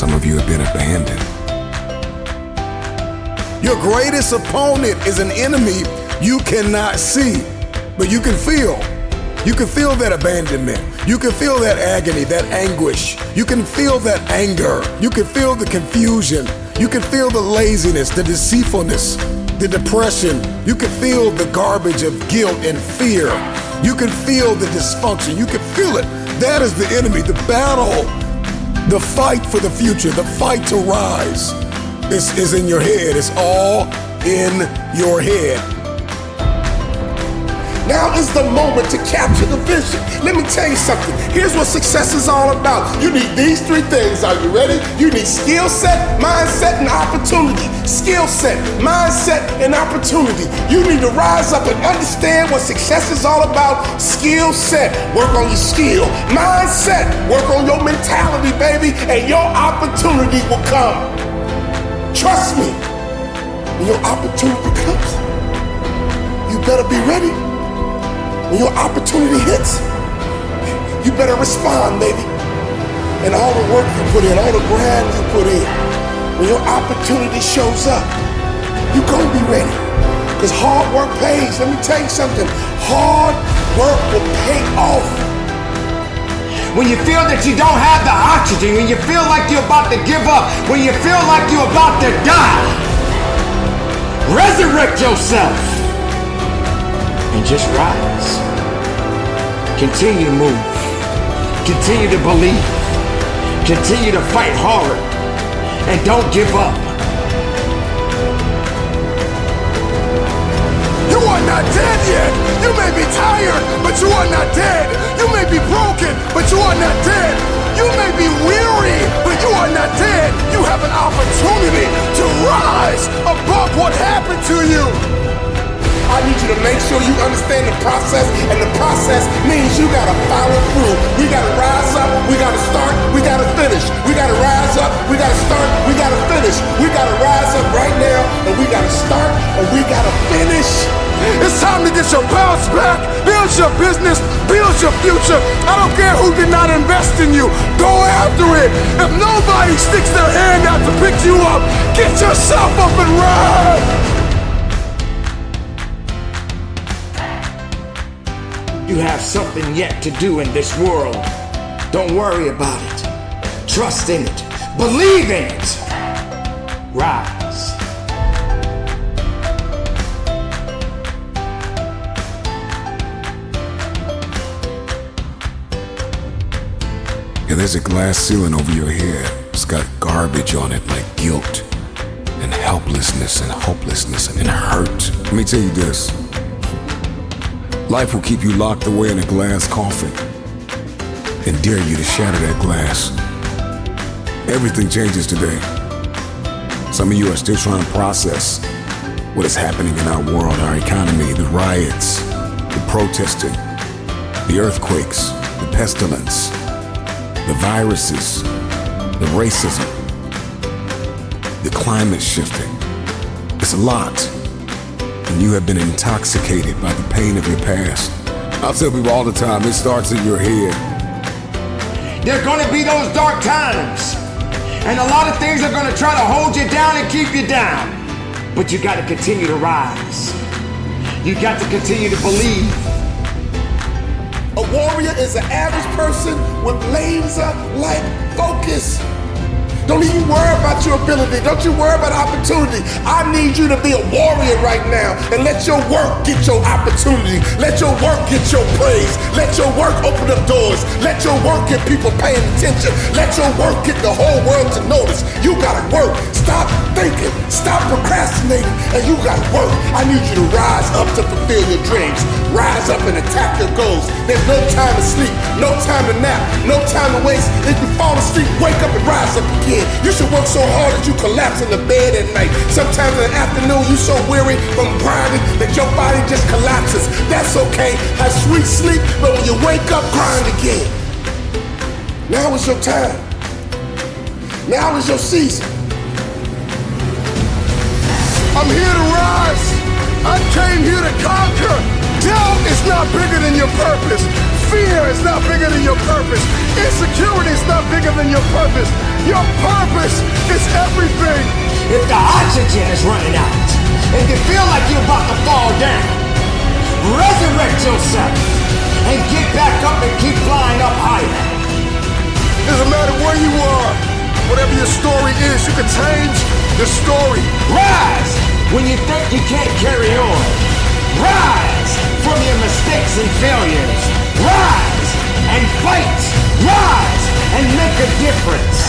Some of you have been abandoned. Your greatest opponent is an enemy you cannot see, but you can feel. You can feel that abandonment. You can feel that agony, that anguish. You can feel that anger. You can feel the confusion. You can feel the laziness, the deceitfulness, the depression. You can feel the garbage of guilt and fear. You can feel the dysfunction. You can feel it. That is the enemy, the battle, the fight for the future, the fight to rise. This is in your head. It's all in your head. Now is the moment to capture the vision. Let me tell you something. Here's what success is all about. You need these three things. Are you ready? You need skill set, mindset, and opportunity. Skill set, mindset, and opportunity. You need to rise up and understand what success is all about. Skill set, work on your skill. Mindset, baby, and your opportunity will come. Trust me, when your opportunity comes, you better be ready. When your opportunity hits, you better respond, baby. And all the work you put in, all the grind you put in, when your opportunity shows up, you gonna be ready. Because hard work pays. Let me tell you something. Hard work will pay off. When you feel that you don't have the oxygen, when you feel like you're about to give up, when you feel like you're about to die, resurrect yourself and just rise. Continue to move. Continue to believe. Continue to fight hard. And don't give up. You are not dead yet. You may be tired, but you are not dead. To you. I need you to make sure you understand the process, and the process means you gotta follow through. We gotta rise up, we gotta start, we gotta finish. We gotta rise up, we gotta start, we gotta finish. We gotta rise up right now, and we gotta start, and we gotta finish. It's time to get your bounce back, build your business, build your future. I don't care who did not invest in you. Go after it. If nobody sticks their hand out to pick you up, get yourself up and run. Have something yet to do in this world. Don't worry about it. Trust in it. Believe in it. Rise. Yeah, there's a glass ceiling over your head. It's got garbage on it like guilt and helplessness and hopelessness and hurt. Let me tell you this. Life will keep you locked away in a glass coffin and dare you to shatter that glass. Everything changes today. Some of you are still trying to process what is happening in our world, our economy, the riots, the protesting, the earthquakes, the pestilence, the viruses, the racism, the climate shifting. It's a lot and you have been intoxicated by the pain of your past. I tell people all the time, it starts in your head. There are going to be those dark times. And a lot of things are going to try to hold you down and keep you down. But you got to continue to rise. You got to continue to believe. A warrior is an average person with laser-like focus. Don't even worry about your ability. Don't you worry about opportunity. I need you to be a warrior right now and let your work get your opportunity. Let your work get your praise. Let your work open up doors. Let your work get people paying attention. Let your work get the whole world to notice. You gotta work. Stop thinking. Stop procrastinating. And you gotta work. I need you to rise up to fulfill your dreams. Rise up and attack your goals. There's no time to sleep, no time to nap, no time to waste. If you fall asleep, wake up and rise up again. You should work so hard that you collapse in the bed at night. Sometimes in the afternoon, you're so weary from grinding that your body just collapses. That's okay. Have sweet sleep, but when you wake up, grind again. Now is your time. Now is your season. I'm here to rise. I came here to conquer. Doubt is not bigger than your purpose. Fear is not bigger than your purpose. Insecurity is not bigger than your purpose. Your purpose is everything. If the oxygen is running out, if you feel like you're about to fall down, resurrect yourself and get back up and keep flying up higher. Doesn't matter where you are, whatever your story is, you can change the story. Rise when you think you can't carry on. Rise from your mistakes and failures. Rise and fight. Rise and make a difference.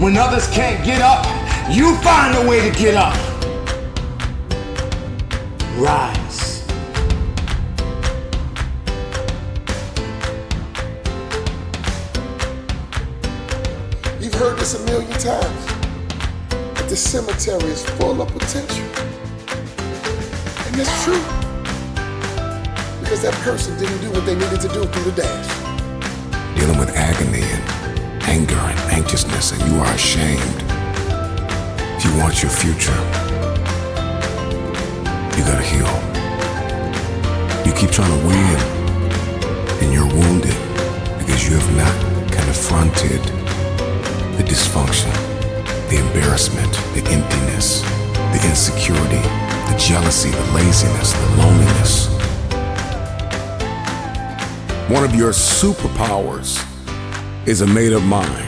When others can't get up, you find a way to get up. Rise. You've heard this a million times. But the cemetery is full of potential. That's true. Because that person didn't do what they needed to do through the dash. Dealing with agony and anger and anxiousness, and you are ashamed. If you want your future, you gotta heal. You keep trying to win, and you're wounded because you have not confronted the dysfunction, the embarrassment, the emptiness, the insecurity, the jealousy, the laziness, the loneliness. One of your superpowers is a made up mind.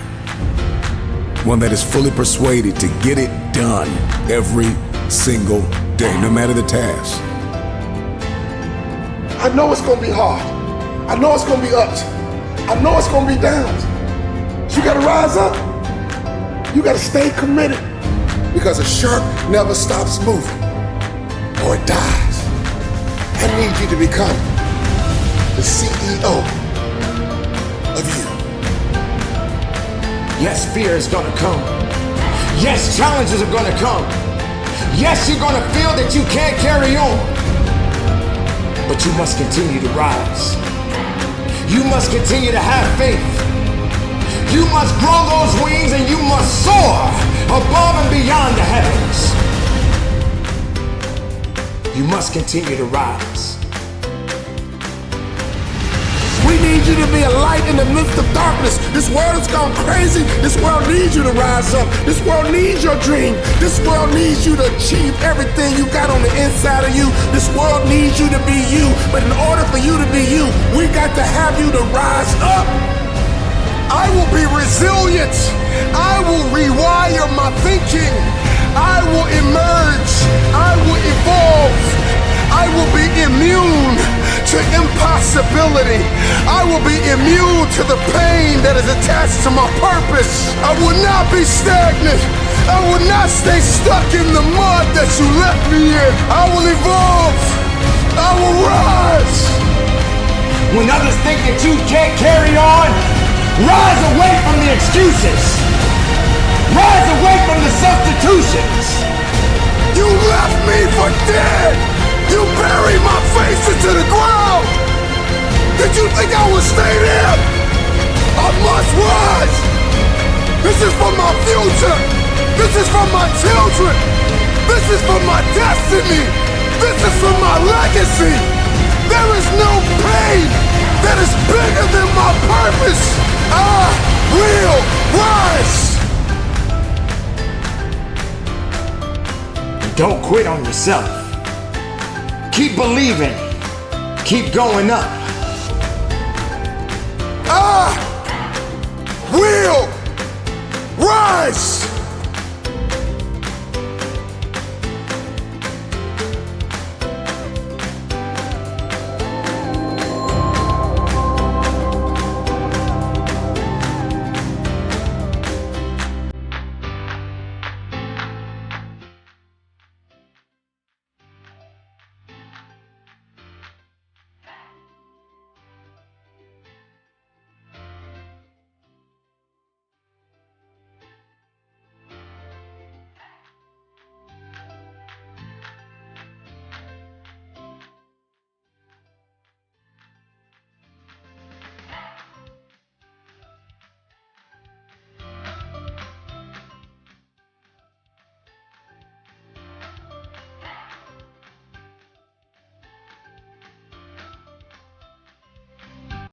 One that is fully persuaded to get it done every single day, no matter the task. I know it's gonna be hard. I know it's gonna be ups. I know it's gonna be downs. You gotta rise up. You gotta stay committed. Because a shark never stops moving. Or it dies. I need you to become the CEO of you. Yes, fear is gonna come. Yes, challenges are gonna come. Yes, you're gonna feel that you can't carry on. But you must continue to rise. You must continue to have faith. You must grow those wings and you must soar above and beyond the heavens. You must continue to rise. We need you to be a light in the midst of darkness. This world has gone crazy. This world needs you to rise up. This world needs your dream. This world needs you to achieve everything you got on the inside of you. This world needs you to be you. But in order for you to be you, we got to have you to rise up. I will be resilient. I will rewire my thinking. I will emerge. I will evolve. I will be immune to impossibility. I will be immune to the pain that is attached to my purpose. I will not be stagnant. I will not stay stuck in the mud that you left me in. I will evolve. I will rise. When others think that you can't carry on, rise away from the excuses. Rise away from the substitutions. You left me for dead. You buried my face into the ground. Did you think I would stay there? I must rise. This is for my future. This is for my children. This is for my destiny. This is for my legacy. There is no pain that is bigger than my purpose. I will rise. Don't quit on yourself. Keep believing. Keep going up. I will rise.